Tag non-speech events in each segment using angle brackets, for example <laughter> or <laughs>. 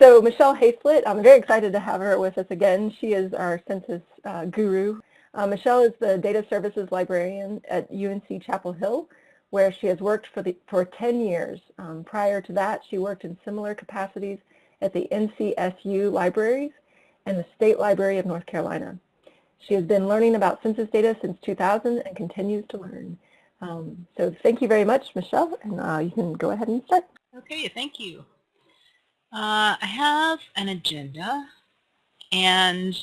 so Michelle Hayslett, I'm very excited to have her with us again. She is our census uh, guru. Uh, Michelle is the data services librarian at UNC Chapel Hill, where she has worked for, the, for 10 years. Um, prior to that, she worked in similar capacities at the NCSU libraries and the State Library of North Carolina. She has been learning about census data since 2000 and continues to learn. Um, so thank you very much, Michelle, and uh, you can go ahead and start. Okay, thank you. Uh, I have an agenda, and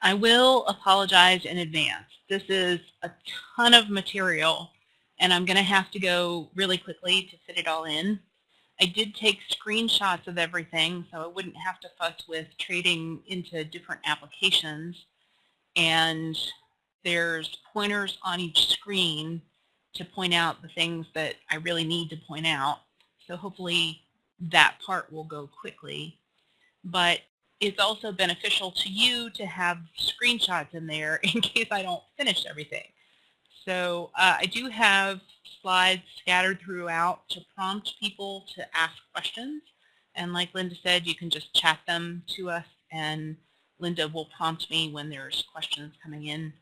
I will apologize in advance. This is a ton of material, and I'm going to have to go really quickly to fit it all in. I did take screenshots of everything, so I wouldn't have to fuss with trading into different applications. And there's pointers on each screen to point out the things that I really need to point out. So hopefully that part will go quickly. But it's also beneficial to you to have screenshots in there <laughs> in case I don't finish everything. So uh, I do have slides scattered throughout to prompt people to ask questions. And like Linda said, you can just chat them to us and Linda will prompt me when there's questions coming in.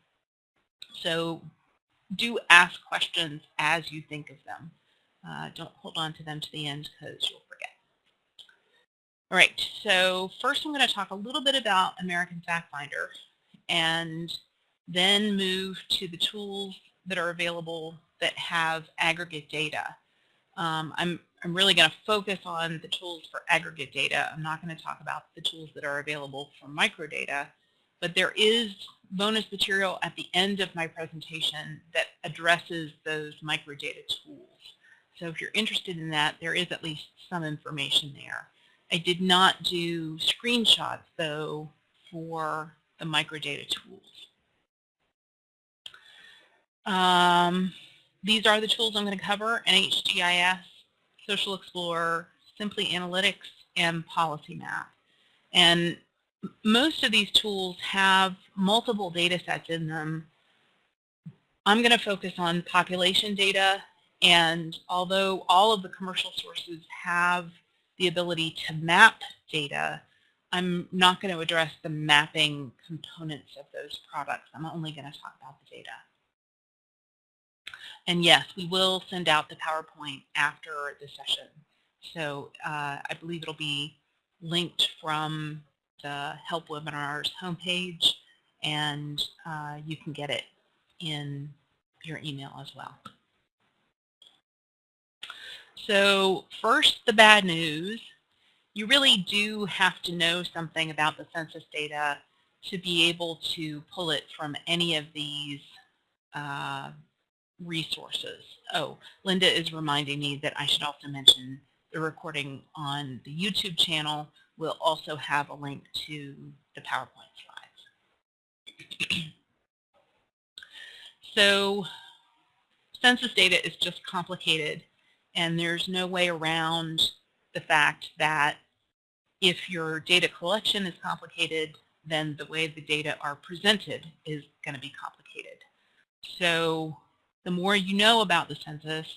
So do ask questions as you think of them. Uh, don't hold on to them to the end because you'll. All right, so first I'm going to talk a little bit about American Fact Finder and then move to the tools that are available that have aggregate data. Um, I'm, I'm really going to focus on the tools for aggregate data. I'm not going to talk about the tools that are available for microdata, but there is bonus material at the end of my presentation that addresses those microdata tools. So if you're interested in that, there is at least some information there. I did not do screenshots, though, for the microdata tools. Um, these are the tools I'm going to cover, NHGIS, Social Explorer, Simply Analytics, and Policy Map. And most of these tools have multiple data sets in them. I'm going to focus on population data, and although all of the commercial sources have the ability to map data, I'm not going to address the mapping components of those products. I'm only going to talk about the data. And yes, we will send out the PowerPoint after the session. So uh, I believe it'll be linked from the Help Webinars homepage, and uh, you can get it in your email as well. So first, the bad news. You really do have to know something about the census data to be able to pull it from any of these uh, resources. Oh, Linda is reminding me that I should also mention the recording on the YouTube channel will also have a link to the PowerPoint slides. <clears throat> so census data is just complicated and there's no way around the fact that if your data collection is complicated, then the way the data are presented is going to be complicated. So the more you know about the census,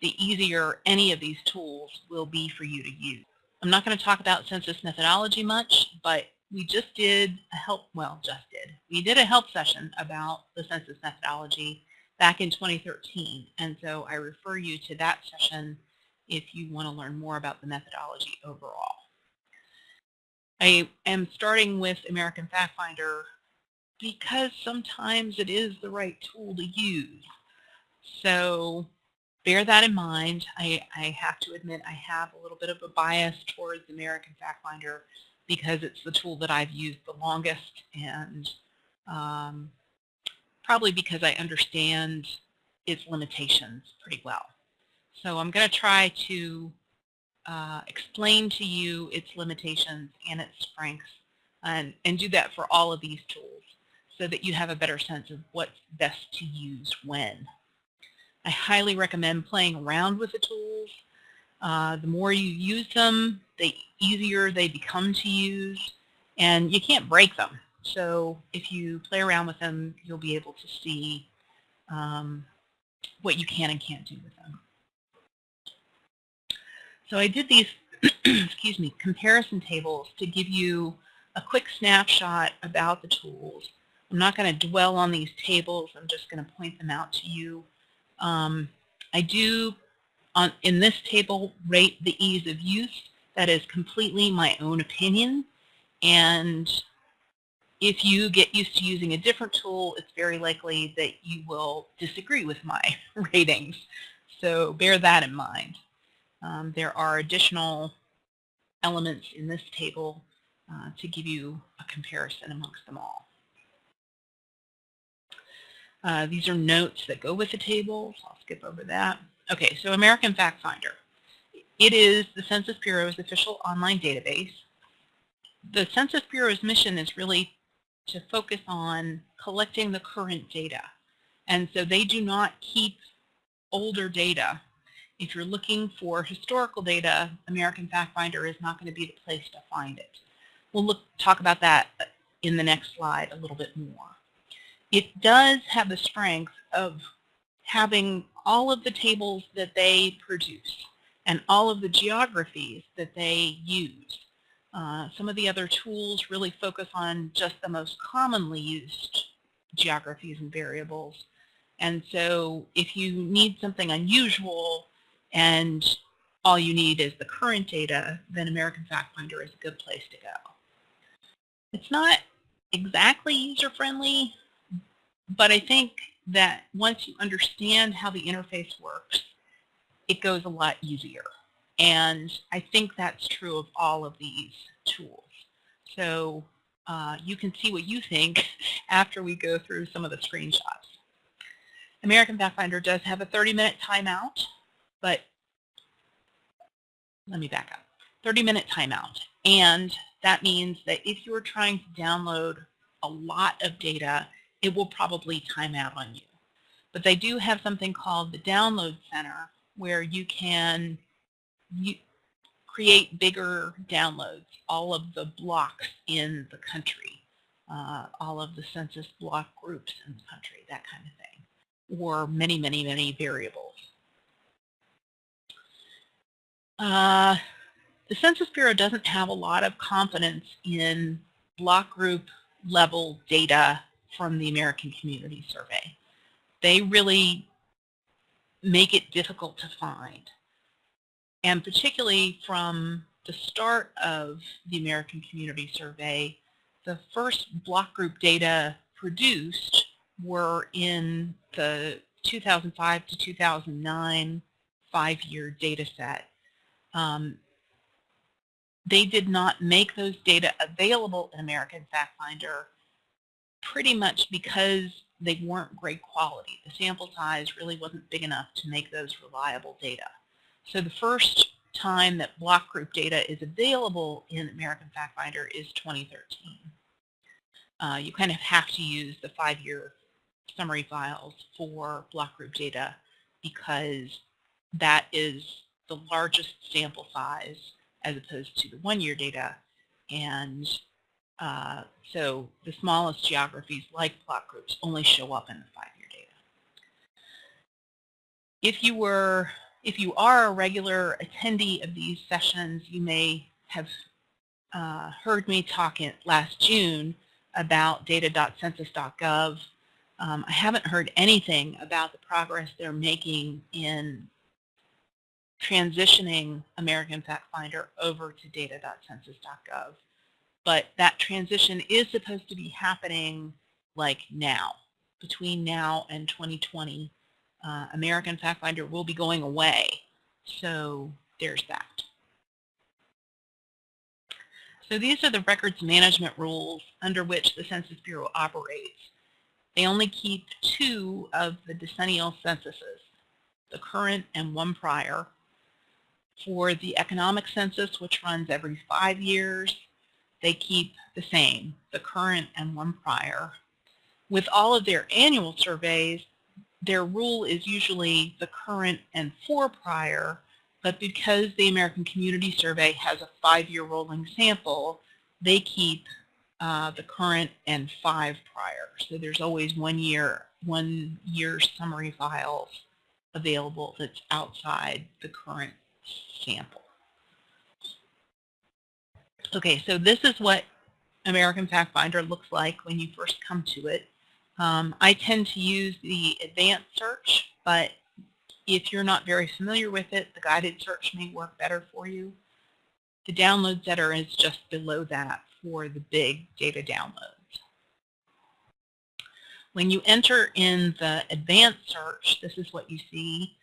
the easier any of these tools will be for you to use. I'm not going to talk about census methodology much, but we just did a help, well, just did. We did a help session about the census methodology back in 2013. And so I refer you to that session if you want to learn more about the methodology overall. I am starting with American Fact Finder because sometimes it is the right tool to use. So bear that in mind. I, I have to admit I have a little bit of a bias towards American Fact Finder because it's the tool that I've used the longest and um, probably because I understand its limitations pretty well. So I'm going to try to uh, explain to you its limitations and its strengths and, and do that for all of these tools so that you have a better sense of what's best to use when. I highly recommend playing around with the tools. Uh, the more you use them, the easier they become to use, and you can't break them. So if you play around with them, you'll be able to see um, what you can and can't do with them. So I did these <clears throat> excuse me, comparison tables to give you a quick snapshot about the tools. I'm not going to dwell on these tables. I'm just going to point them out to you. Um, I do, on, in this table, rate the ease of use. That is completely my own opinion. And if you get used to using a different tool, it's very likely that you will disagree with my <laughs> ratings. So bear that in mind. Um, there are additional elements in this table uh, to give you a comparison amongst them all. Uh, these are notes that go with the table, I'll skip over that. Okay, so American Fact Finder. It is the Census Bureau's official online database. The Census Bureau's mission is really to focus on collecting the current data. And so they do not keep older data. If you're looking for historical data, American Fact Finder is not going to be the place to find it. We'll look, talk about that in the next slide a little bit more. It does have the strength of having all of the tables that they produce and all of the geographies that they use. Uh, some of the other tools really focus on just the most commonly used geographies and variables. And so if you need something unusual and all you need is the current data, then American Fact Finder is a good place to go. It's not exactly user-friendly, but I think that once you understand how the interface works, it goes a lot easier. And I think that's true of all of these tools. So uh, you can see what you think <laughs> after we go through some of the screenshots. American Fact Finder does have a 30-minute timeout, but let me back up. 30-minute timeout. And that means that if you're trying to download a lot of data, it will probably time out on you. But they do have something called the Download Center where you can create bigger downloads, all of the blocks in the country, uh, all of the census block groups in the country, that kind of thing, or many, many, many variables. Uh, the Census Bureau doesn't have a lot of confidence in block group level data from the American Community Survey. They really make it difficult to find. And particularly from the start of the American Community Survey, the first block group data produced were in the 2005 to 2009 five-year data set. Um, they did not make those data available in American Fact Finder pretty much because they weren't great quality. The sample size really wasn't big enough to make those reliable data. So the first time that block group data is available in American Fact Finder is 2013. Uh, you kind of have to use the five-year summary files for block group data because that is the largest sample size as opposed to the one-year data. And uh, so the smallest geographies like block groups only show up in the five-year data. If you were if you are a regular attendee of these sessions, you may have uh, heard me talk in, last June about data.census.gov. Um, I haven't heard anything about the progress they're making in transitioning American Fact Finder over to data.census.gov. But that transition is supposed to be happening like now, between now and 2020 uh, American Fact Finder will be going away. So there's that. So these are the records management rules under which the Census Bureau operates. They only keep two of the decennial censuses, the current and one prior. For the economic census, which runs every five years, they keep the same, the current and one prior. With all of their annual surveys, their rule is usually the current and four prior, but because the American Community Survey has a five-year rolling sample, they keep uh, the current and five prior. So there's always one year, one year summary files available that's outside the current sample. Okay, so this is what American FactFinder looks like when you first come to it. Um, I tend to use the advanced search, but if you're not very familiar with it, the guided search may work better for you. The download center is just below that for the big data downloads. When you enter in the advanced search, this is what you see.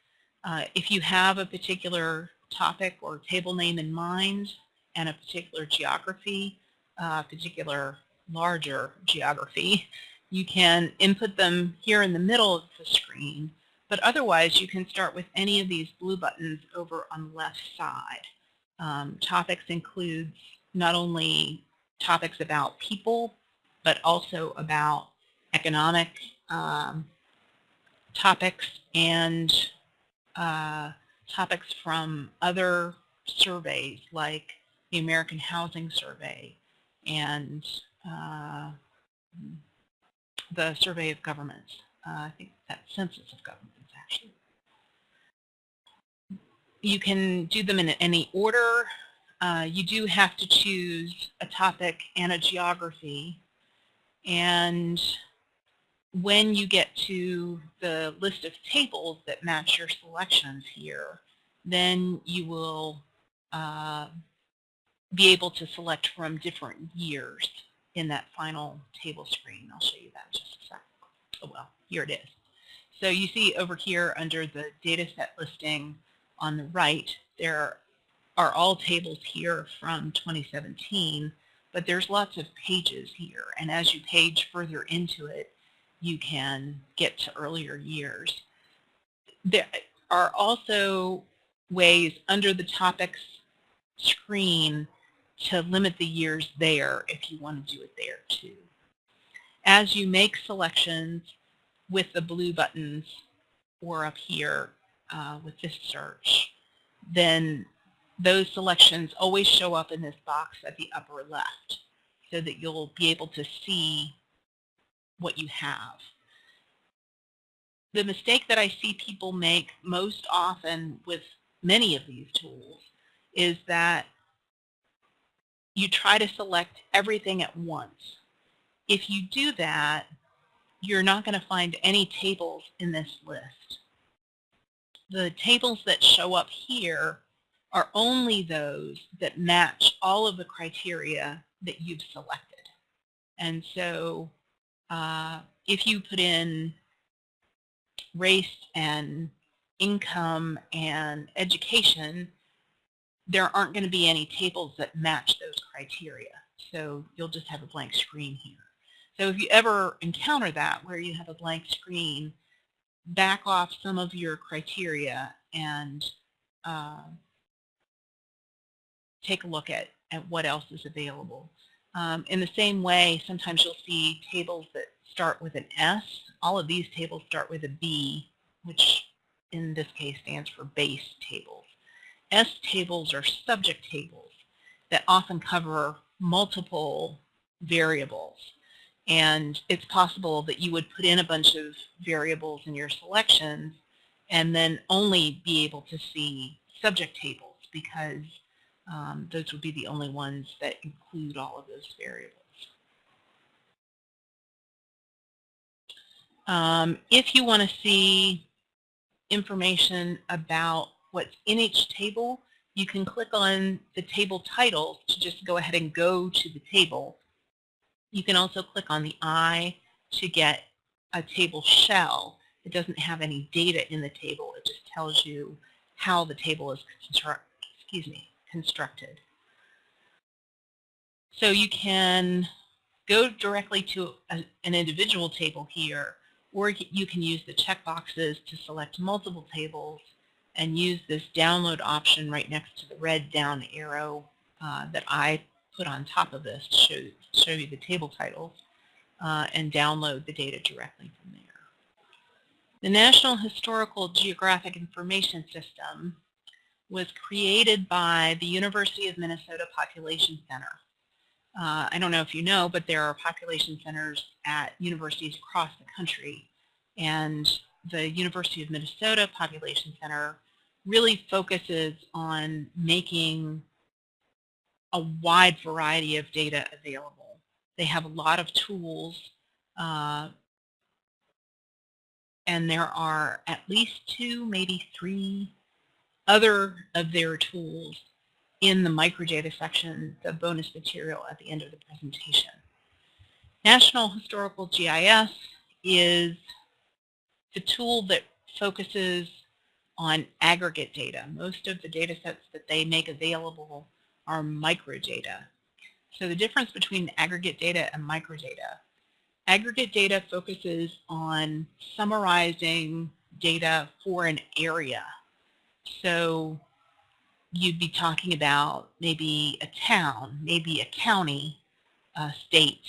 Uh, if you have a particular topic or table name in mind and a particular geography, uh, particular larger geography, you can input them here in the middle of the screen, but otherwise you can start with any of these blue buttons over on the left side. Um, topics includes not only topics about people, but also about economic um, topics and uh, topics from other surveys like the American Housing Survey and uh, the Survey of Governments. Uh, I think that Census of Governments actually. You can do them in any order. Uh, you do have to choose a topic and a geography and when you get to the list of tables that match your selections here, then you will uh, be able to select from different years in that final table screen. I'll show you that in just a sec. Oh well, here it is. So you see over here under the data set listing on the right, there are all tables here from 2017, but there's lots of pages here. And as you page further into it, you can get to earlier years. There are also ways under the topics screen to limit the years there if you want to do it there too. As you make selections with the blue buttons or up here uh, with this search, then those selections always show up in this box at the upper left so that you'll be able to see what you have. The mistake that I see people make most often with many of these tools is that you try to select everything at once. If you do that, you're not going to find any tables in this list. The tables that show up here are only those that match all of the criteria that you've selected. And so uh, if you put in race and income and education, there aren't going to be any tables that match those criteria. So you'll just have a blank screen here. So if you ever encounter that where you have a blank screen, back off some of your criteria and uh, take a look at, at what else is available. Um, in the same way, sometimes you'll see tables that start with an S. All of these tables start with a B, which in this case stands for base tables. S tables are subject tables that often cover multiple variables. And it's possible that you would put in a bunch of variables in your selections and then only be able to see subject tables because um, those would be the only ones that include all of those variables. Um, if you want to see information about what's in each table, you can click on the table title to just go ahead and go to the table. You can also click on the eye to get a table shell. It doesn't have any data in the table. It just tells you how the table is. Excuse me constructed. So you can go directly to a, an individual table here, or you can use the checkboxes to select multiple tables and use this download option right next to the red down arrow uh, that I put on top of this to show, show you the table titles uh, and download the data directly from there. The National Historical Geographic Information System was created by the University of Minnesota Population Center. Uh, I don't know if you know, but there are population centers at universities across the country. And the University of Minnesota Population Center really focuses on making a wide variety of data available. They have a lot of tools uh, and there are at least two, maybe three other of their tools in the microdata section, the bonus material at the end of the presentation. National Historical GIS is the tool that focuses on aggregate data. Most of the data sets that they make available are microdata. So the difference between aggregate data and microdata. Aggregate data focuses on summarizing data for an area. So you'd be talking about maybe a town, maybe a county, a state,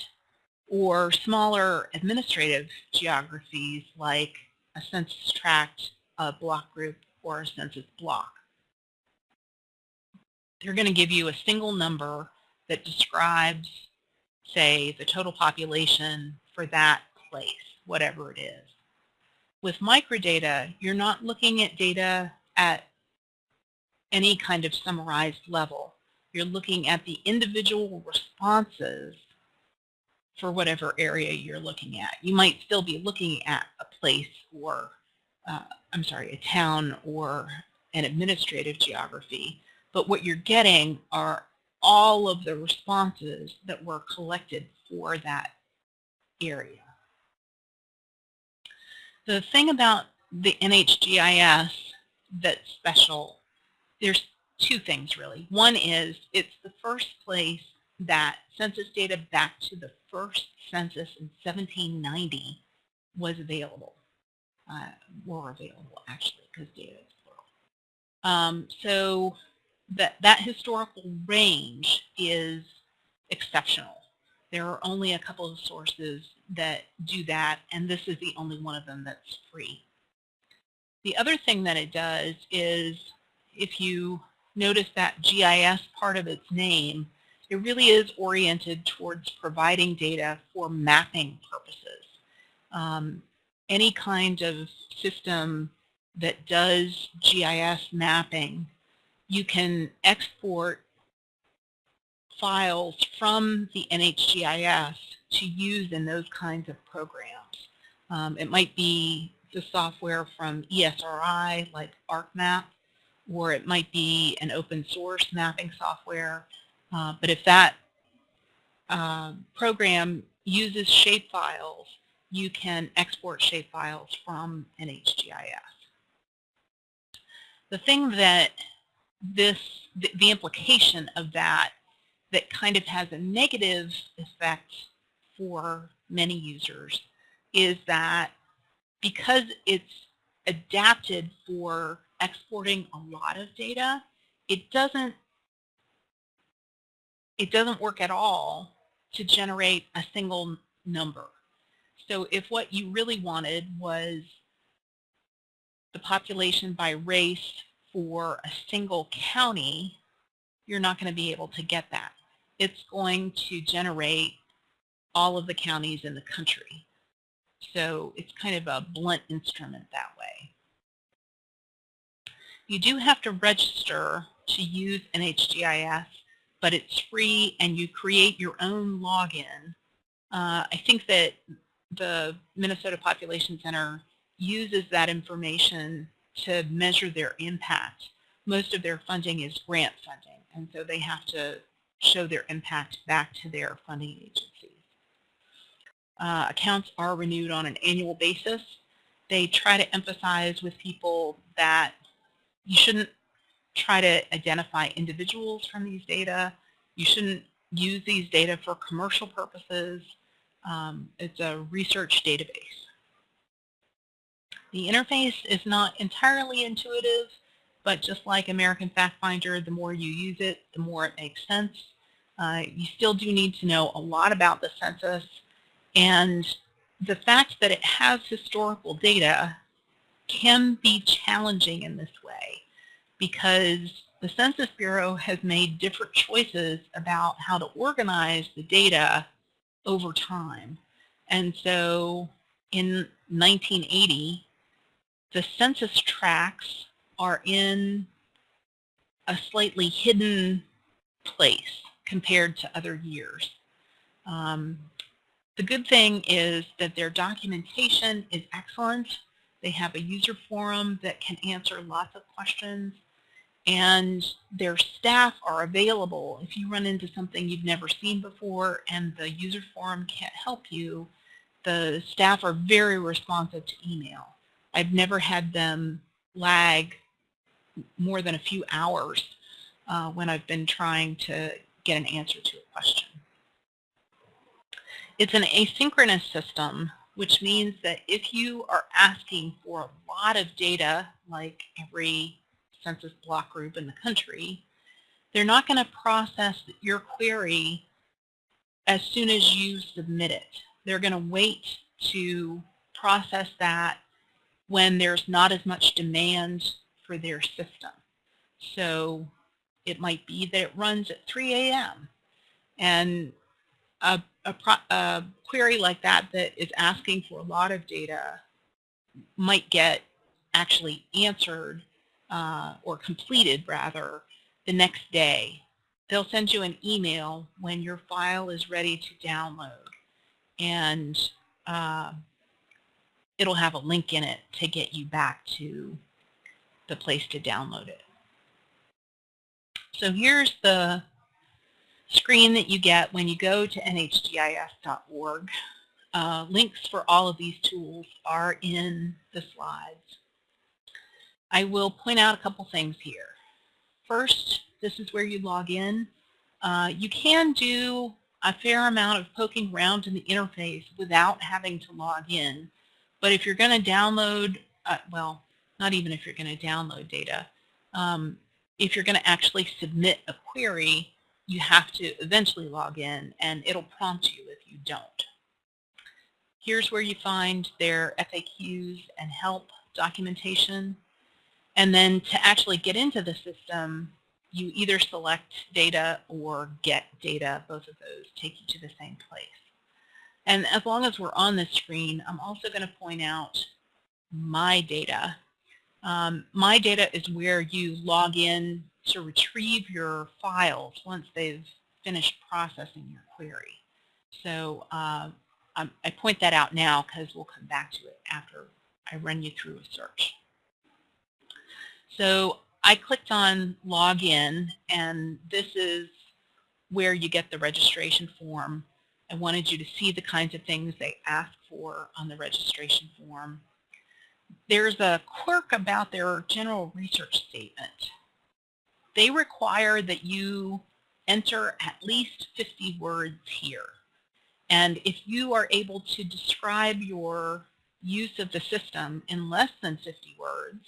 or smaller administrative geographies like a census tract, a block group, or a census block. They're going to give you a single number that describes, say, the total population for that place, whatever it is. With microdata, you're not looking at data at any kind of summarized level. You're looking at the individual responses for whatever area you're looking at. You might still be looking at a place or, uh, I'm sorry, a town or an administrative geography, but what you're getting are all of the responses that were collected for that area. The thing about the NHGIS that's special, there's two things really. One is it's the first place that census data back to the first census in 1790 was available, uh, were available actually because data is plural. Um, so that, that historical range is exceptional. There are only a couple of sources that do that, and this is the only one of them that's free. The other thing that it does is if you notice that GIS part of its name, it really is oriented towards providing data for mapping purposes. Um, any kind of system that does GIS mapping, you can export files from the NHGIS to use in those kinds of programs. Um, it might be the software from ESRI like ArcMap, or it might be an open source mapping software. Uh, but if that uh, program uses shapefiles, you can export shapefiles from NHGIS. The thing that this, the implication of that that kind of has a negative effect for many users is that because it's adapted for exporting a lot of data, it doesn't it doesn't work at all to generate a single number. So if what you really wanted was the population by race for a single county, you're not going to be able to get that it's going to generate all of the counties in the country. So it's kind of a blunt instrument that way. You do have to register to use NHGIS, but it's free and you create your own login. Uh, I think that the Minnesota Population Center uses that information to measure their impact. Most of their funding is grant funding, and so they have to show their impact back to their funding agencies. Uh, accounts are renewed on an annual basis. They try to emphasize with people that you shouldn't try to identify individuals from these data. You shouldn't use these data for commercial purposes. Um, it's a research database. The interface is not entirely intuitive. But just like American FactFinder, the more you use it, the more it makes sense. Uh, you still do need to know a lot about the census. And the fact that it has historical data can be challenging in this way because the Census Bureau has made different choices about how to organize the data over time. And so in 1980, the census tracts are in a slightly hidden place. compared to other years. Um, the good thing is that their documentation is excellent. They have a user forum that can answer lots of questions and their staff are available. If you run into something you've never seen before and the user forum can't help you the staff are very responsive to email. I've never had them lag more than a few hours uh, when I've been trying to get an answer to a question. It's an asynchronous system which means that if you are asking for a lot of data like every census block group in the country, they're not going to process your query as soon as you submit it. They're going to wait to process that when there's not as much demand for their system. So it might be that it runs at 3 a.m. and a, a, a, query like that that is asking for a lot of data might get actually answered uh, or completed rather, the next day. They'll send you an email when your file is ready to download and uh, it'll have a link in it to get you back to the place to download it. So here's the screen that you get when you go to nhgis.org. Uh, links for all of these tools are in the slides. I will point out a couple things here. First, this is where you log in. Uh, you can do a fair amount of poking around in the interface without having to log in. But if you're going to download, uh, well, not even if you're going to download data, um, if you're going to actually submit a query, you have to eventually log in and it'll prompt you if you don't. Here's where you find their FAQs and help documentation. And then to actually get into the system, you either select data or get data. Both of those take you to the same place. And as long as we're on this screen, I'm also going to point out my data. Um, my data is where you log in to retrieve your files once they've finished processing your query. So uh, I point that out now because we'll come back to it after I run you through a search. So I clicked on login and this is where you get the registration form. I wanted you to see the kinds of things they ask for on the registration form. There's a quirk about their general research statement. They require that you enter at least 50 words here. And if you are able to describe your use of the system in less than 50 words,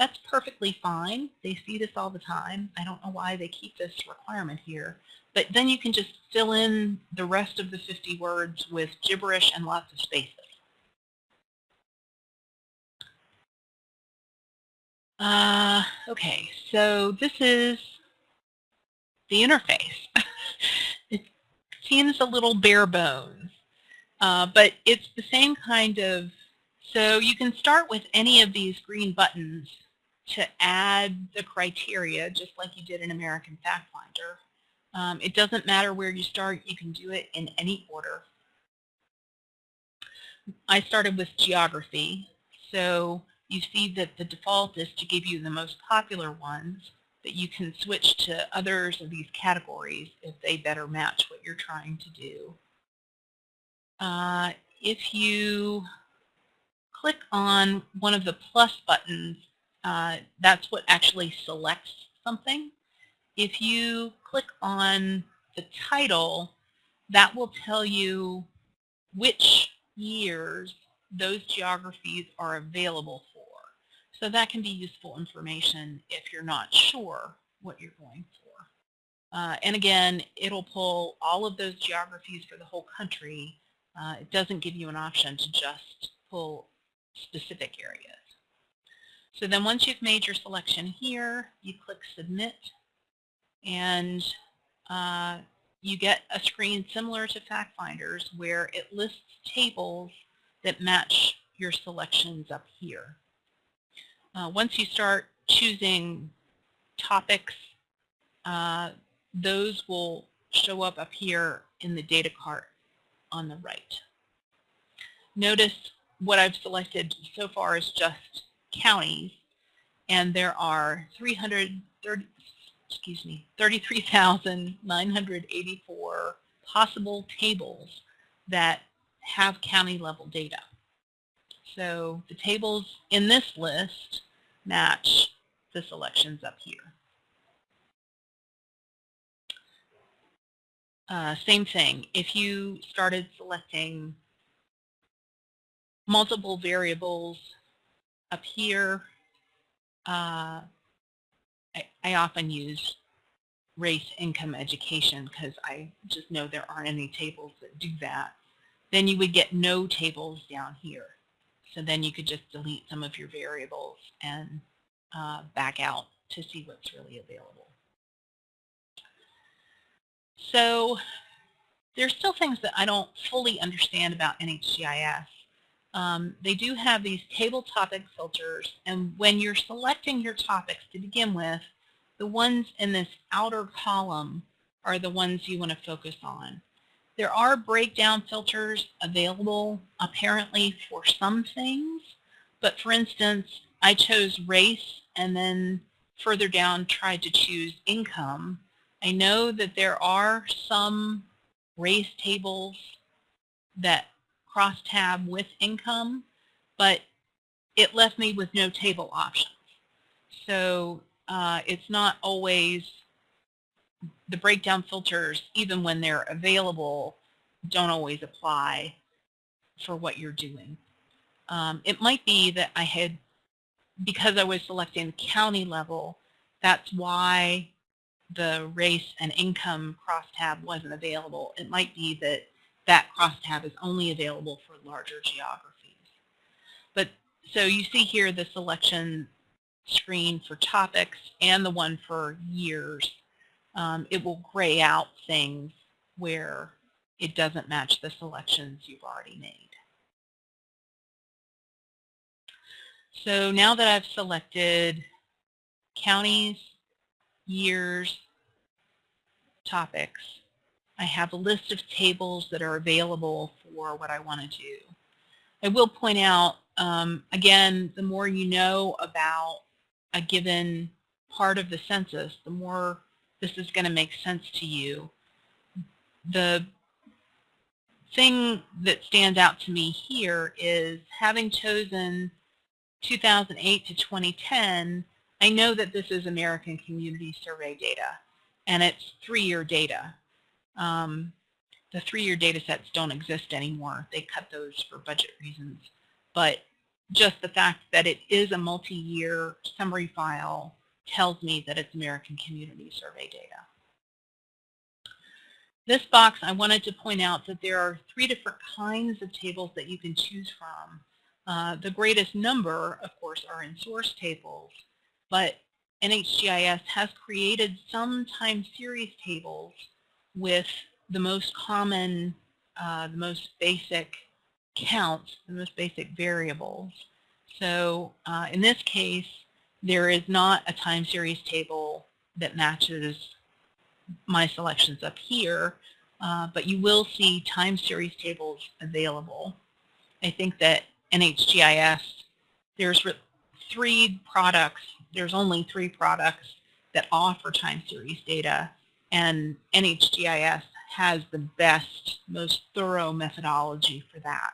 that's perfectly fine. They see this all the time. I don't know why they keep this requirement here. But then you can just fill in the rest of the 50 words with gibberish and lots of spaces. Uh, okay, so this is the interface. <laughs> it seems a little bare bones, uh, but it's the same kind of, so you can start with any of these green buttons to add the criteria just like you did in American FactFinder. Um, it doesn't matter where you start, you can do it in any order. I started with geography, so you see that the default is to give you the most popular ones, but you can switch to others of these categories if they better match what you're trying to do. Uh, if you click on one of the plus buttons uh, that's what actually selects something. If you click on the title, that will tell you which years those geographies are available for. So that can be useful information if you're not sure what you're going for. Uh, and again, it'll pull all of those geographies for the whole country. Uh, it doesn't give you an option to just pull specific areas. So then once you've made your selection here, you click Submit, and uh, you get a screen similar to FactFinders where it lists tables that match your selections up here. Uh, once you start choosing topics, uh, those will show up up here in the data cart on the right. Notice what I've selected so far is just counties, and there are 330, excuse me, 33,984 possible tables that have county level data. So the tables in this list match the selections up here. Uh, same thing, if you started selecting multiple variables up here, uh, I, I often use race, income, education because I just know there aren't any tables that do that. Then you would get no tables down here. So then you could just delete some of your variables and uh, back out to see what's really available. So there's still things that I don't fully understand about NHGIS. Um, they do have these table topic filters, and when you're selecting your topics to begin with, the ones in this outer column are the ones you want to focus on. There are breakdown filters available apparently for some things, but for instance, I chose race and then further down tried to choose income. I know that there are some race tables that cross-tab with income, but it left me with no table options. So uh, it's not always the breakdown filters, even when they're available, don't always apply for what you're doing. Um, it might be that I had, because I was selecting county level, that's why the race and income crosstab wasn't available. It might be that that crosstab is only available for larger geographies. But so you see here the selection screen for topics and the one for years. Um, it will gray out things where it doesn't match the selections you've already made. So now that I've selected counties, years, topics, I have a list of tables that are available for what I want to do. I will point out, um, again, the more you know about a given part of the census, the more this is going to make sense to you. The thing that stands out to me here is having chosen 2008 to 2010, I know that this is American Community Survey data, and it's three-year data. Um, the three-year data sets don't exist anymore. They cut those for budget reasons. But just the fact that it is a multi-year summary file tells me that it's American Community Survey data. This box, I wanted to point out that there are three different kinds of tables that you can choose from. Uh, the greatest number, of course, are in source tables, but NHGIS has created some time series tables with the most common, uh, the most basic counts, the most basic variables. So uh, in this case, there is not a time series table that matches my selections up here, uh, but you will see time series tables available. I think that NHGIS, there's three products, there's only three products that offer time series data and NHGIS has the best, most thorough methodology for that.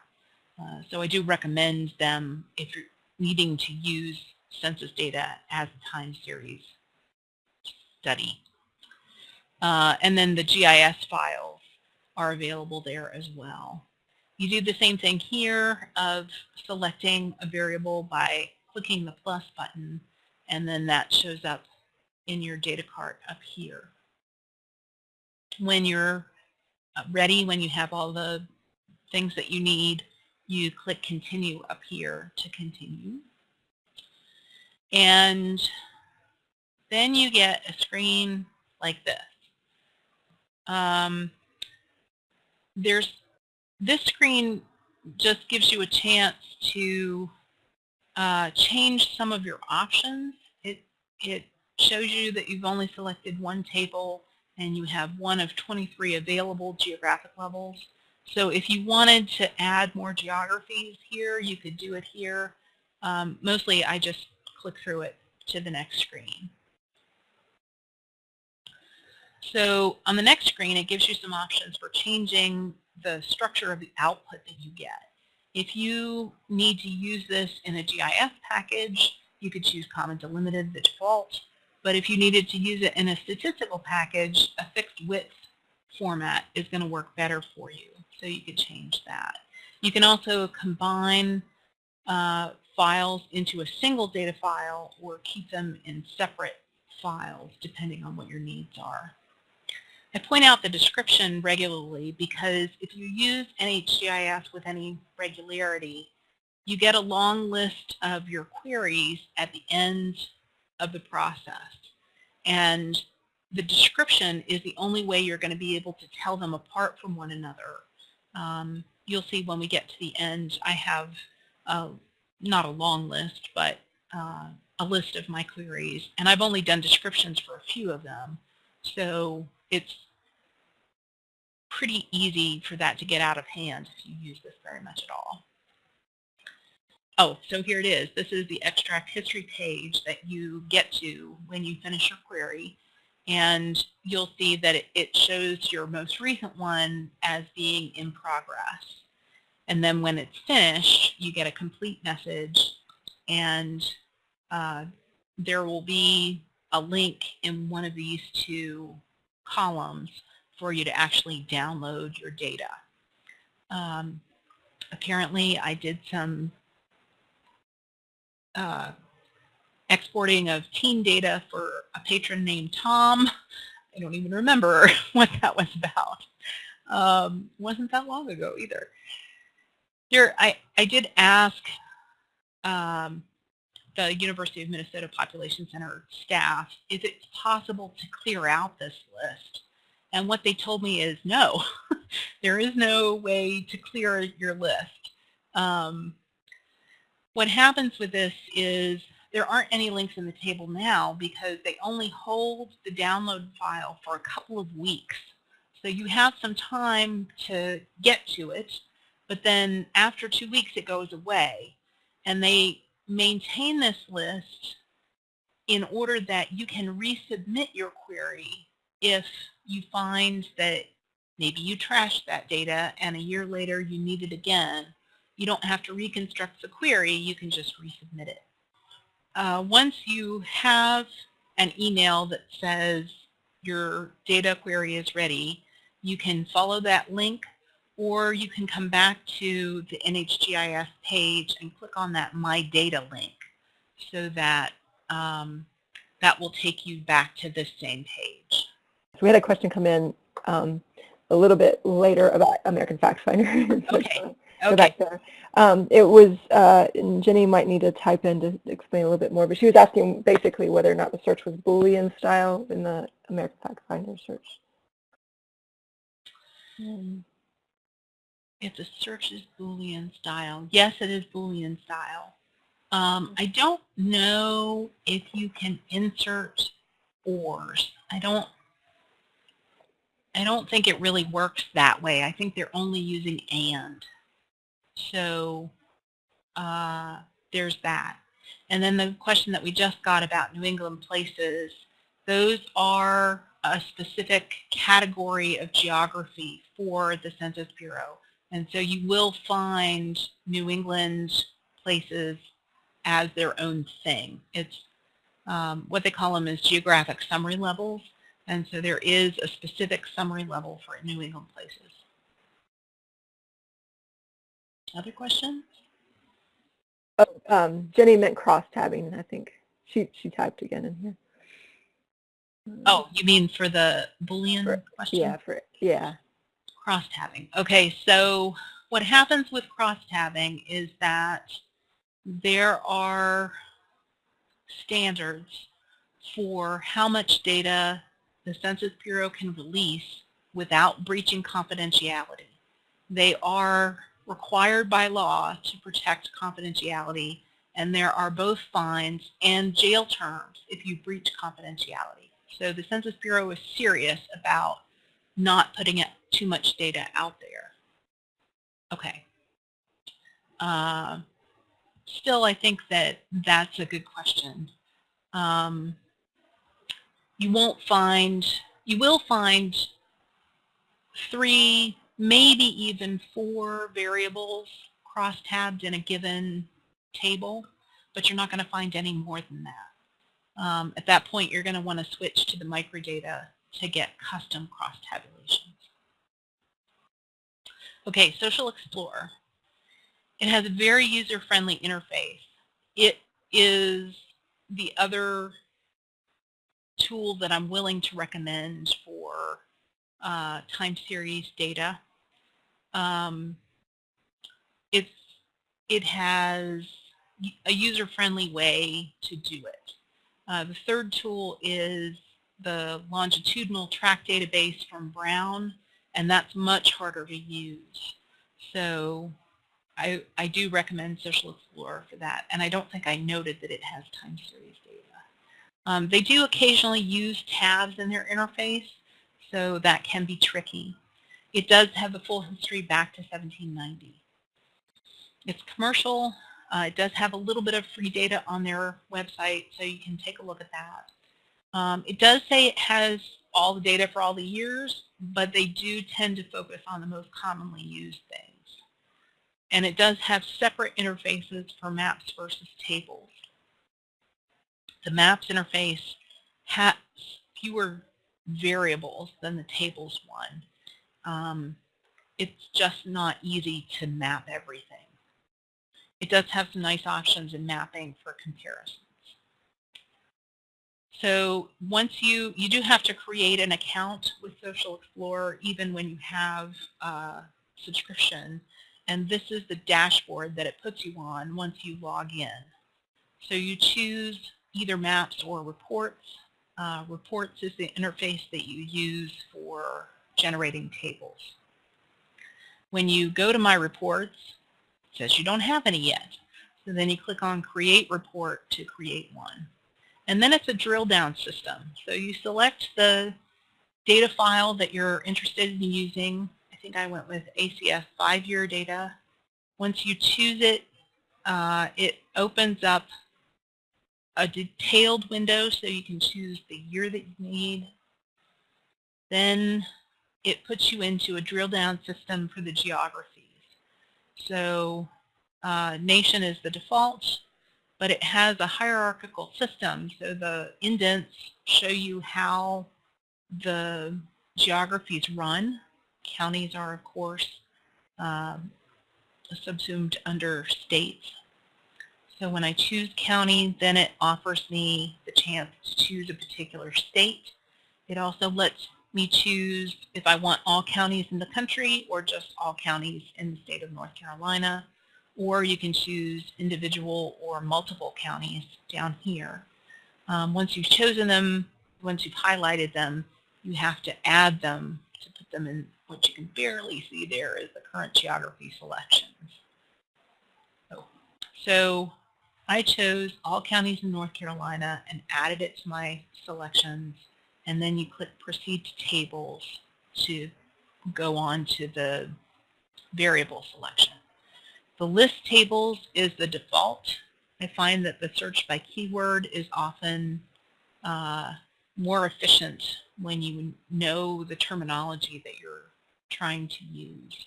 Uh, so I do recommend them if you're needing to use census data as a time series study. Uh, and then the GIS files are available there as well. You do the same thing here of selecting a variable by clicking the plus button and then that shows up in your data cart up here when you're uh, ready, when you have all the things that you need, you click continue up here to continue. And then you get a screen like this. Um, there's this screen just gives you a chance to uh, change some of your options. It, it shows you that you've only selected one table and you have one of 23 available geographic levels. So if you wanted to add more geographies here, you could do it here. Um, mostly I just click through it to the next screen. So on the next screen, it gives you some options for changing the structure of the output that you get. If you need to use this in a GIS package, you could choose Comma Delimited, the default. But if you needed to use it in a statistical package, a fixed width format is going to work better for you. So you could change that. You can also combine uh, files into a single data file or keep them in separate files depending on what your needs are. I point out the description regularly because if you use NHGIS with any regularity, you get a long list of your queries at the end of the process. And the description is the only way you're going to be able to tell them apart from one another. Um, you'll see when we get to the end, I have uh, not a long list, but uh, a list of my queries. And I've only done descriptions for a few of them. So it's pretty easy for that to get out of hand if you use this very much at all. Oh, so here it is. This is the extract history page that you get to when you finish your query. And you'll see that it, it shows your most recent one as being in progress. And then when it's finished, you get a complete message and uh, there will be a link in one of these two columns for you to actually download your data. Um, apparently, I did some uh, exporting of team data for a patron named Tom. I don't even remember <laughs> what that was about. Um, wasn't that long ago either. Here, I, I did ask um, the University of Minnesota Population Center staff, is it possible to clear out this list? And what they told me is no, <laughs> there is no way to clear your list. Um, what happens with this is there aren't any links in the table now because they only hold the download file for a couple of weeks. So you have some time to get to it, but then after two weeks it goes away. And they maintain this list in order that you can resubmit your query if you find that maybe you trashed that data and a year later you need it again, you don't have to reconstruct the query, you can just resubmit it. Uh, once you have an email that says your data query is ready, you can follow that link or you can come back to the NHGIS page and click on that My Data link so that um, that will take you back to this same page. So we had a question come in um, a little bit later about American Fact Finder. <laughs> okay. Okay. back there. Um, it was, uh, Jenny might need to type in to explain a little bit more, but she was asking basically whether or not the search was Boolean style in the American Fact Finder search. Um, if the search is Boolean style, yes, it is Boolean style. Um, I don't know if you can insert ors. I don't I don't think it really works that way. I think they're only using AND. So uh, there's that. And then the question that we just got about New England places, those are a specific category of geography for the Census Bureau. And so you will find New England places as their own thing. It's um, what they call them is geographic summary levels. And so there is a specific summary level for New England places. Other questions? Oh, um, Jenny meant cross-tabbing, I think. She, she typed again in here. Oh, you mean for the Boolean for, question? Yeah, for yeah. Cross-tabbing. Okay, so what happens with cross-tabbing is that there are standards for how much data the Census Bureau can release without breaching confidentiality. They are required by law to protect confidentiality and there are both fines and jail terms if you breach confidentiality. So the Census Bureau is serious about not putting too much data out there. Okay. Uh, still, I think that that's a good question. Um, you won't find, you will find three, maybe even four variables cross-tabbed in a given table, but you're not going to find any more than that. Um, at that point, you're going to want to switch to the microdata to get custom cross-tabulations. Okay, Social Explorer. It has a very user-friendly interface. It is the other tool that I'm willing to recommend for uh, time series data. Um, it's, it has a user-friendly way to do it. Uh, the third tool is the longitudinal tract database from Brown, and that's much harder to use. So I, I do recommend Social Explorer for that, and I don't think I noted that it has time series data. Um, they do occasionally use tabs in their interface, so that can be tricky. It does have the full history back to 1790. It's commercial. Uh, it does have a little bit of free data on their website, so you can take a look at that. Um, it does say it has all the data for all the years, but they do tend to focus on the most commonly used things. And it does have separate interfaces for maps versus tables. The maps interface has fewer variables than the tables one. Um, it's just not easy to map everything. It does have some nice options in mapping for comparisons. So once you, you do have to create an account with Social Explorer even when you have a subscription. And this is the dashboard that it puts you on once you log in. So you choose either maps or reports. Uh, reports is the interface that you use for generating tables. When you go to My Reports, it says you don't have any yet. So then you click on Create Report to create one. And then it's a drill down system. So you select the data file that you're interested in using. I think I went with ACS five-year data. Once you choose it, uh, it opens up a detailed window so you can choose the year that you need. Then it puts you into a drill down system for the geographies. So uh, nation is the default but it has a hierarchical system. So the indents show you how the geographies run. Counties are, of course, um, subsumed under states. So when I choose county, then it offers me the chance to choose a particular state. It also lets me choose if I want all counties in the country or just all counties in the state of North Carolina or you can choose individual or multiple counties down here. Um, once you've chosen them, once you've highlighted them, you have to add them to put them in what you can barely see there is the current geography selections. So, so I chose all counties in North Carolina and added it to my selections and then you click proceed to tables to go on to the variable selection. The list tables is the default. I find that the search by keyword is often uh, more efficient when you know the terminology that you're trying to use.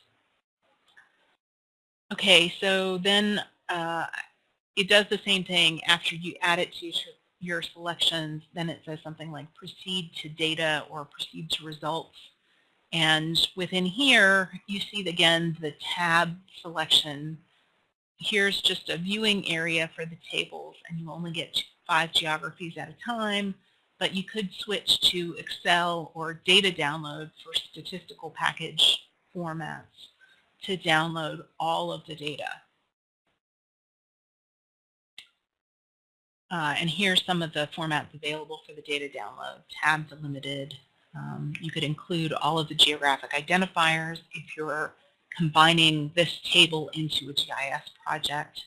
Okay, so then uh, it does the same thing after you add it to your selections, then it says something like proceed to data or proceed to results. And within here, you see again the tab selection. Here's just a viewing area for the tables, and you only get five geographies at a time, but you could switch to Excel or data download for statistical package formats to download all of the data. Uh, and here's some of the formats available for the data download. Tabs are limited, um, you could include all of the geographic identifiers if you're combining this table into a GIS project.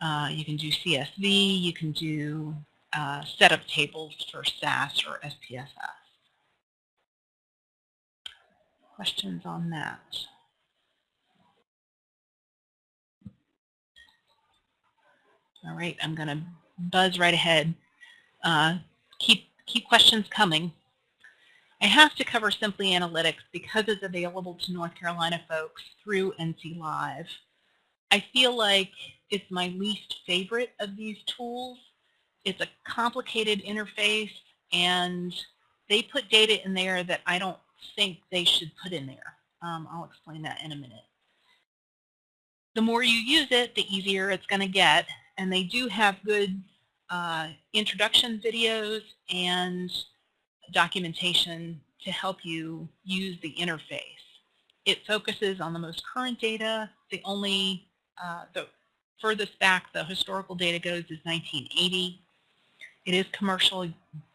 Uh, you can do CSV, you can do uh, set of tables for SAS or SPSS. Questions on that? All right, I'm going to buzz right ahead. Uh, keep, keep questions coming. I have to cover Simply Analytics because it's available to North Carolina folks through NC Live. I feel like it's my least favorite of these tools. It's a complicated interface and they put data in there that I don't think they should put in there. Um, I'll explain that in a minute. The more you use it, the easier it's going to get. And they do have good uh, introduction videos and documentation to help you use the interface. It focuses on the most current data. The only, uh, the furthest back the historical data goes is 1980. It is commercial.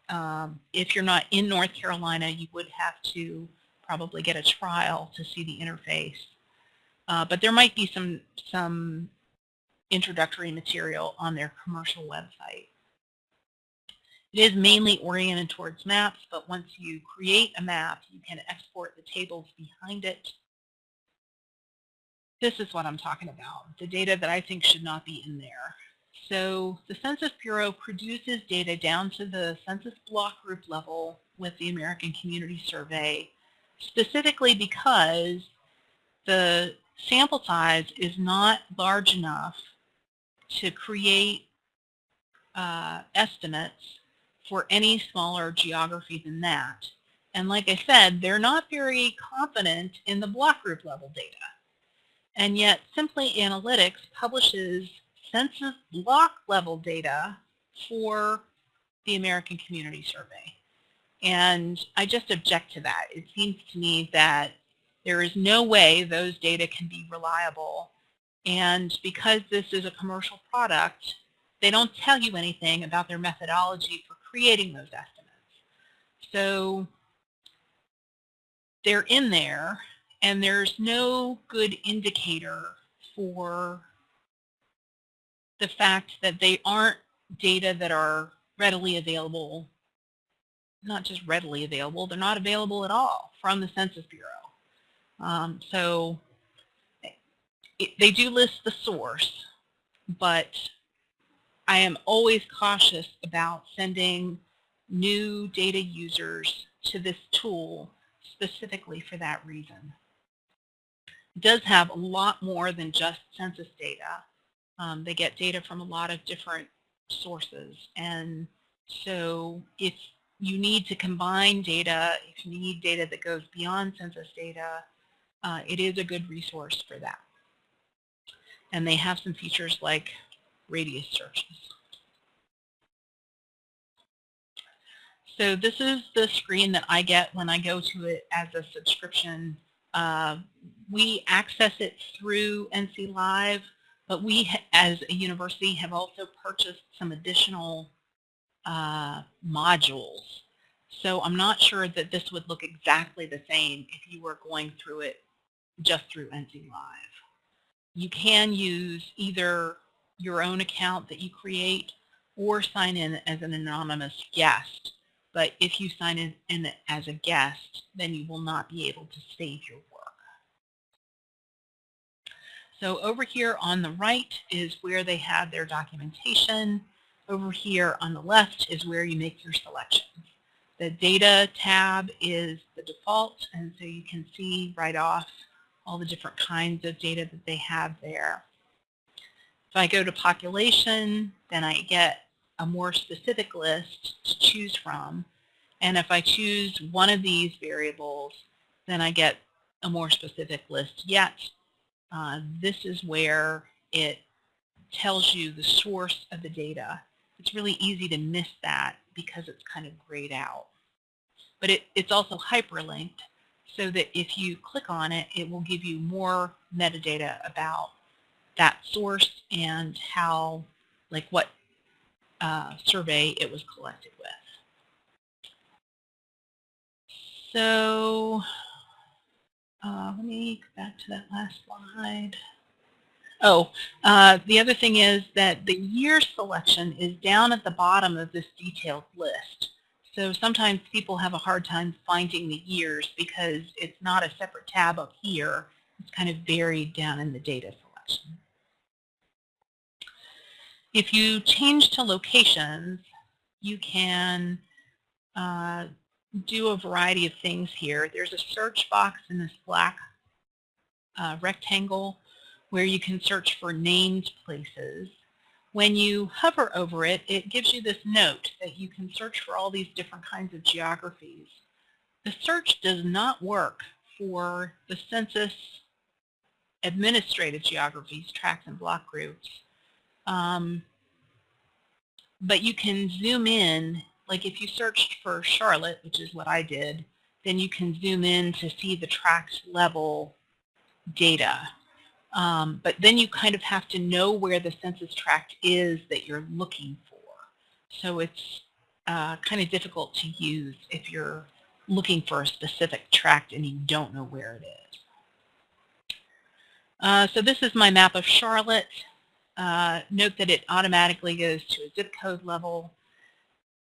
Um, if you're not in North Carolina, you would have to probably get a trial to see the interface. Uh, but there might be some, some introductory material on their commercial website. It is mainly oriented towards maps, but once you create a map, you can export the tables behind it. This is what I'm talking about, the data that I think should not be in there. So the Census Bureau produces data down to the census block group level with the American Community Survey, specifically because the sample size is not large enough to create uh, estimates for any smaller geography than that. And like I said, they're not very confident in the block group level data. And yet Simply Analytics publishes census block level data for the American Community Survey. And I just object to that. It seems to me that there is no way those data can be reliable. And because this is a commercial product, they don't tell you anything about their methodology for creating those estimates. So they're in there and there's no good indicator for the fact that they aren't data that are readily available, not just readily available, they're not available at all from the Census Bureau. Um, so it, they do list the source, but I am always cautious about sending new data users to this tool specifically for that reason. It does have a lot more than just census data. Um, they get data from a lot of different sources and so if you need to combine data, if you need data that goes beyond census data, uh, it is a good resource for that. And they have some features like radius searches. So this is the screen that I get when I go to it as a subscription. Uh, we access it through NC Live, but we as a university have also purchased some additional uh, modules. So I'm not sure that this would look exactly the same if you were going through it just through NC Live. You can use either your own account that you create or sign in as an anonymous guest. But if you sign in, in as a guest, then you will not be able to save your work. So over here on the right is where they have their documentation. Over here on the left is where you make your selections. The data tab is the default, and so you can see right off all the different kinds of data that they have there. If I go to population, then I get a more specific list to choose from. And if I choose one of these variables, then I get a more specific list yet. Uh, this is where it tells you the source of the data. It's really easy to miss that because it's kind of grayed out. But it, it's also hyperlinked so that if you click on it, it will give you more metadata about that source and how, like what uh, survey it was collected with. So uh, let me go back to that last slide. Oh, uh, the other thing is that the year selection is down at the bottom of this detailed list. So sometimes people have a hard time finding the years because it's not a separate tab up here. It's kind of buried down in the data selection. If you change to locations, you can uh, do a variety of things here. There's a search box in this black uh, rectangle where you can search for named places. When you hover over it, it gives you this note that you can search for all these different kinds of geographies. The search does not work for the census administrative geographies, tracts and block groups. Um, but you can zoom in, like if you searched for Charlotte, which is what I did, then you can zoom in to see the tract level data. Um, but then you kind of have to know where the census tract is that you're looking for. So it's uh, kind of difficult to use if you're looking for a specific tract and you don't know where it is. Uh, so this is my map of Charlotte. Uh, note that it automatically goes to a zip code level,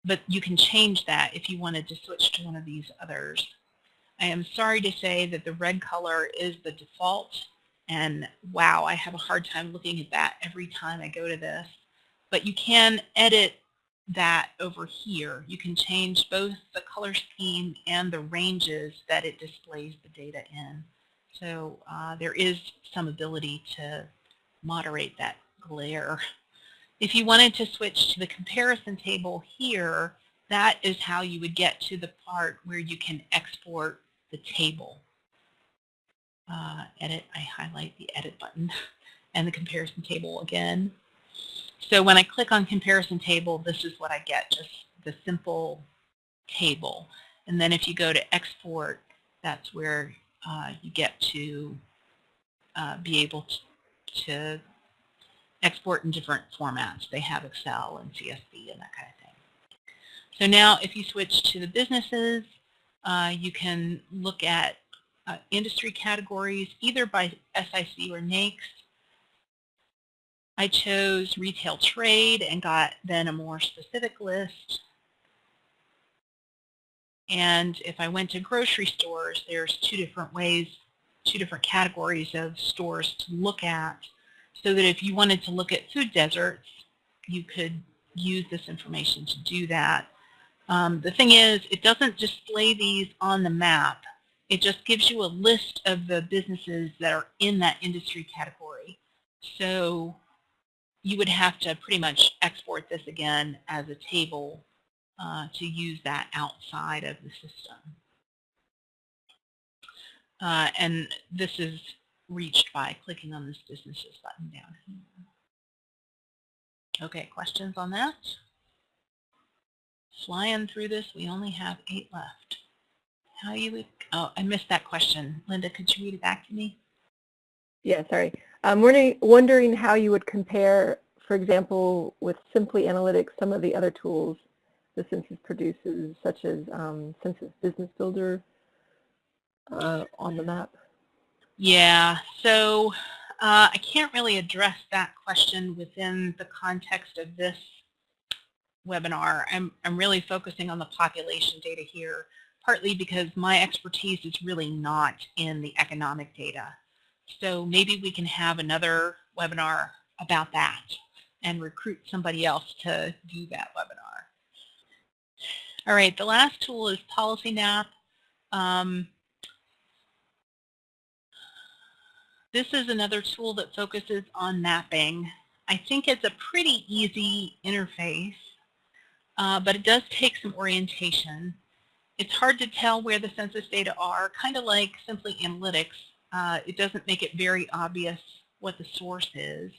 but you can change that if you wanted to switch to one of these others. I am sorry to say that the red color is the default and wow, I have a hard time looking at that every time I go to this. But you can edit that over here. You can change both the color scheme and the ranges that it displays the data in. So uh, there is some ability to moderate that glare. If you wanted to switch to the comparison table here, that is how you would get to the part where you can export the table uh, edit, I highlight the edit button <laughs> and the comparison table again. So when I click on comparison table, this is what I get, just the simple table. And then if you go to export, that's where uh, you get to uh, be able to, to, export in different formats. They have Excel and CSV and that kind of thing. So now if you switch to the businesses, uh, you can look at uh, industry categories, either by SIC or NAICS. I chose retail trade and got then a more specific list. And if I went to grocery stores, there's two different ways, two different categories of stores to look at. So that if you wanted to look at food deserts, you could use this information to do that. Um, the thing is, it doesn't display these on the map. It just gives you a list of the businesses that are in that industry category. So you would have to pretty much export this again as a table uh, to use that outside of the system. Uh, and this is reached by clicking on this businesses button down here. Okay, questions on that? Flying through this, we only have eight left. How you would, oh, I missed that question. Linda, could you read it back to me? Yeah, sorry. I'm wondering, wondering how you would compare, for example, with Simply Analytics, some of the other tools the census produces, such as um, Census Business Builder uh, OnTheMap? Yeah, so uh, I can't really address that question within the context of this webinar. I'm, I'm really focusing on the population data here partly because my expertise is really not in the economic data. So maybe we can have another webinar about that and recruit somebody else to do that webinar. All right, the last tool is PolicyMap. Um, this is another tool that focuses on mapping. I think it's a pretty easy interface, uh, but it does take some orientation. It's hard to tell where the census data are, kind of like Simply Analytics. Uh, it doesn't make it very obvious what the source is.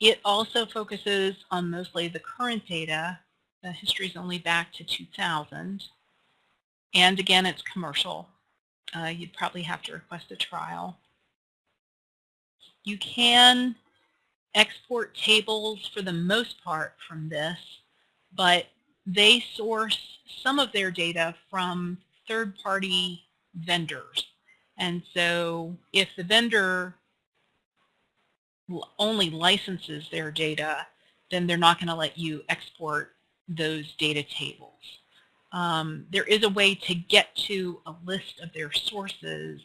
It also focuses on mostly the current data. The history is only back to 2000. And again, it's commercial. Uh, you'd probably have to request a trial. You can export tables for the most part from this, but they source some of their data from third-party vendors. And so if the vendor only licenses their data, then they're not going to let you export those data tables. Um, there is a way to get to a list of their sources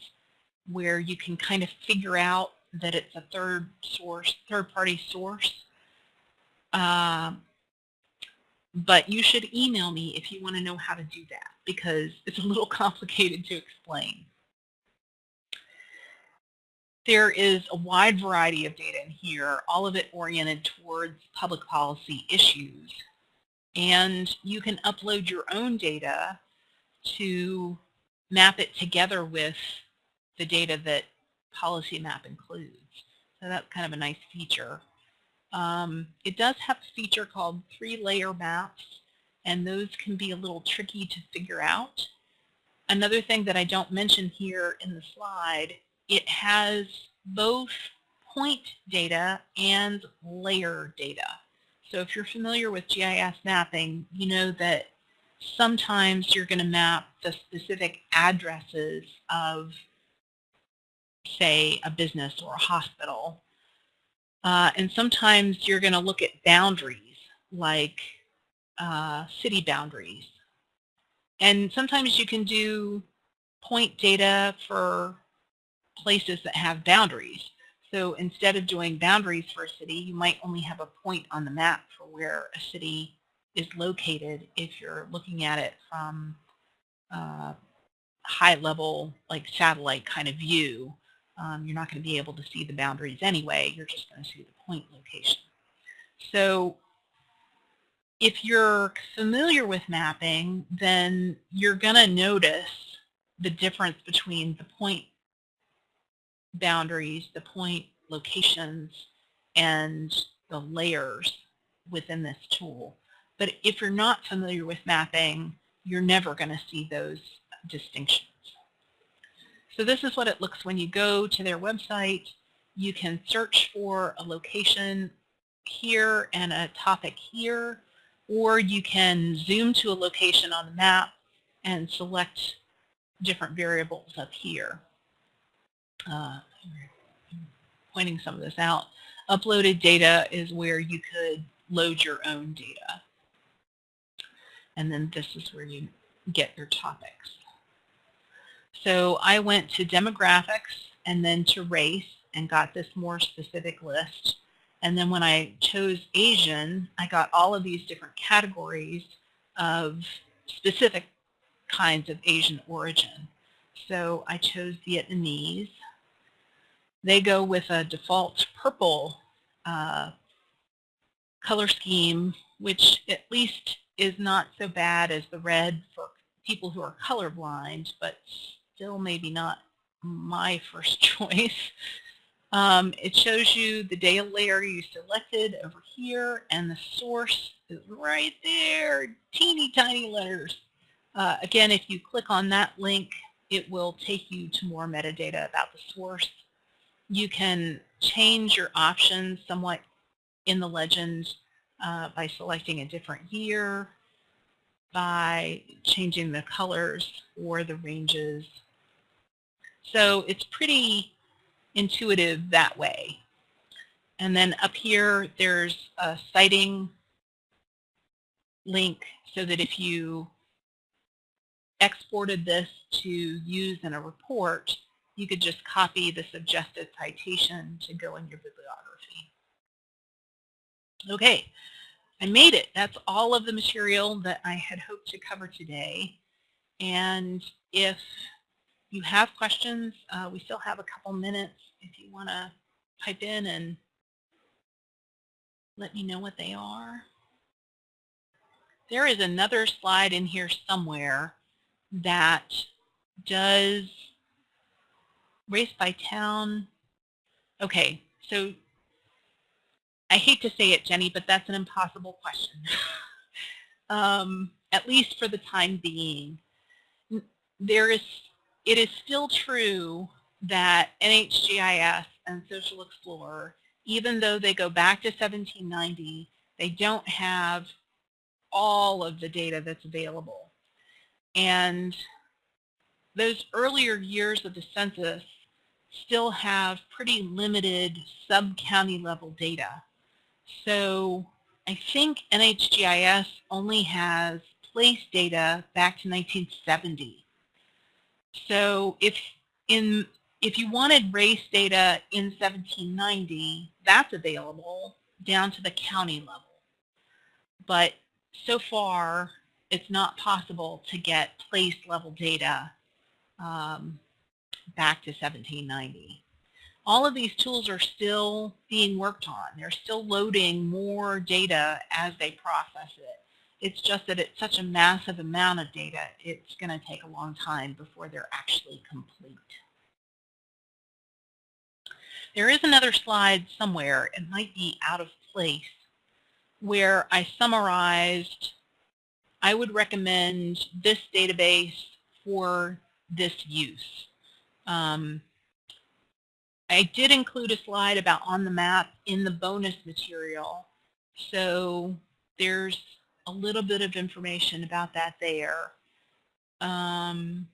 where you can kind of figure out that it's a third source, third party source. Um, but you should email me if you want to know how to do that because it's a little <laughs> complicated to explain. There is a wide variety of data in here, all of it oriented towards public policy issues. And you can upload your own data to map it together with the data that Policy Map includes. So that's kind of a nice feature. Um, it does have a feature called three-layer maps, and those can be a little tricky to figure out. Another thing that I don't mention here in the slide, it has both point data and layer data. So if you're familiar with GIS mapping, you know that sometimes you're going to map the specific addresses of, say, a business or a hospital. Uh, and sometimes you're going to look at boundaries, like uh, city boundaries. And sometimes you can do point data for places that have boundaries. So instead of doing boundaries for a city, you might only have a point on the map for where a city is located if you're looking at it from uh, high level, like satellite kind of view. Um, you're not going to be able to see the boundaries anyway. You're just going to see the point location. So if you're familiar with mapping, then you're going to notice the difference between the point boundaries, the point locations, and the layers within this tool. But if you're not familiar with mapping, you're never going to see those distinctions. So this is what it looks when you go to their website. You can search for a location here and a topic here, or you can zoom to a location on the map and select different variables up here uh, pointing some of this out. Uploaded data is where you could load your own data. And then this is where you get your topics. So I went to demographics and then to race and got this more specific list. And then when I chose Asian, I got all of these different categories of specific kinds of Asian origin. So I chose Vietnamese they go with a default purple uh, color scheme, which at least is not so bad as the red for people who are colorblind, but still maybe not my first <laughs> choice. Um, it shows you the data layer you selected over here, and the source is right there, teeny tiny letters. Uh, again, if you click on that link, it will take you to more metadata about the source you can change your options somewhat in the legend uh, by selecting a different year, by changing the colors or the ranges. So it's pretty intuitive that way. And then up here, there's a citing link so that if you exported this to use in a report, you could just copy the suggested citation to go in your bibliography. Okay, I made it. That's all of the material that I had hoped to cover today. And if you have questions, uh, we still have a couple minutes if you want to type in and let me know what they are. There is another slide in here somewhere that does race by town. Okay, so I hate to say it, Jenny, but that's an impossible question. <laughs> um, at least for the time being. There is, it is still true that NHGIS and Social Explorer, even though they go back to 1790, they don't have all of the data that's available. And those earlier years of the census still have pretty limited sub-county level data. So I think NHGIS only has place data back to 1970. So if in if you wanted race data in 1790, that's available down to the county level. But so far, it's not possible to get place level data um, back to 1790. All of these tools are still being worked on. They're still loading more data as they process it. It's just that it's such a massive amount of data, it's going to take a long time before they're actually complete. There is another slide somewhere, it might be out of place, where I summarized, I would recommend this database for this use. Um, I did include a slide about OnTheMap in the bonus material. So there's a little bit of information about that there. Um,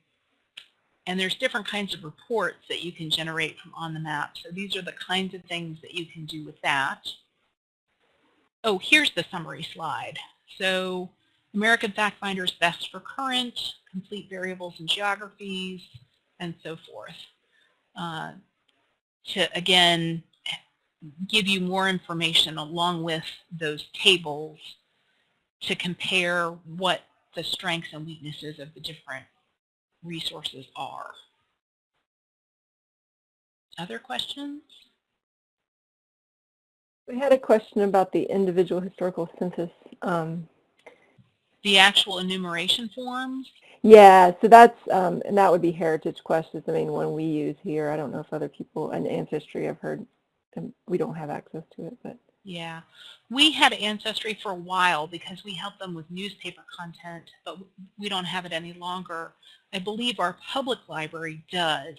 and there's different kinds of reports that you can generate from OnTheMap. So these are the kinds of things that you can do with that. Oh, here's the summary slide. So American Factfinder is best for current, complete variables and geographies, and so forth. Uh, to, again, give you more information along with those tables to compare what the strengths and weaknesses of the different resources are. Other questions? We had a question about the individual historical census. Um, the actual enumeration forms? Yeah, so that's, um, and that would be Heritage Quest is the main one we use here. I don't know if other people, and Ancestry I've heard, and we don't have access to it, but. Yeah, we had Ancestry for a while because we helped them with newspaper content, but we don't have it any longer. I believe our public library does,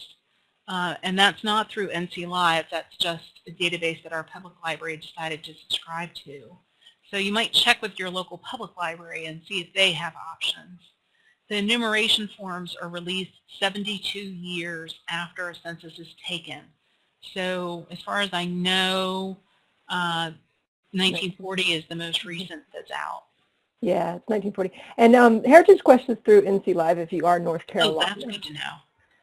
uh, and that's not through NC Live, that's just a database that our public library decided to subscribe to. So you might check with your local public library and see if they have options. The enumeration forms are released 72 years after a census is taken. So as far as I know, uh, 1940 is the most recent that's out. Yeah, it's 1940. And um, Heritage Quest is through NC Live if you are North Carolina. Oh, that's good to know.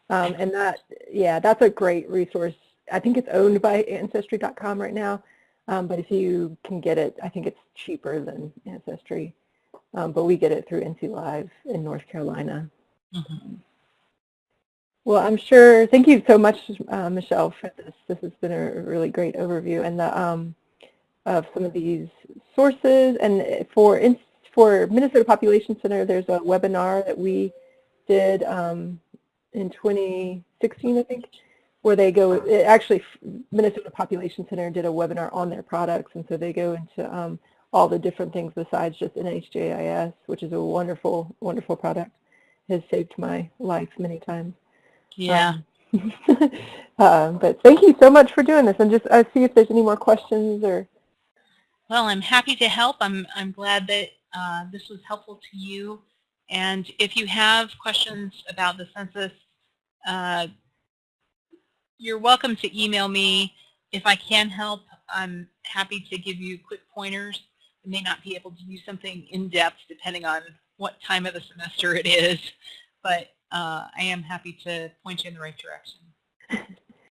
Um, and that, yeah, that's a great resource. I think it's owned by Ancestry.com right now. Um, but if you can get it, I think it's cheaper than Ancestry. Um, but we get it through NC Live in North Carolina. Mm -hmm. Well, I'm sure, thank you so much, uh, Michelle, for this. This has been a really great overview and the, um, of some of these sources. And for, for Minnesota Population Center, there's a webinar that we did um, in 2016, I think, where they go, actually Minnesota Population Center did a webinar on their products, and so they go into um, all the different things besides just NHGIS, which is a wonderful, wonderful product. Has saved my life many times. Yeah. Um, uh, <laughs> but thank you so much for doing this, and just uh, see if there's any more questions or. Well, I'm happy to help. I'm I'm glad that uh, this was helpful to you. And if you have questions about the census, uh, you're welcome to email me. If I can help, I'm happy to give you quick pointers. I may not be able to do something in depth depending on what time of the semester it is, but uh, I am happy to point you in the right direction. <laughs>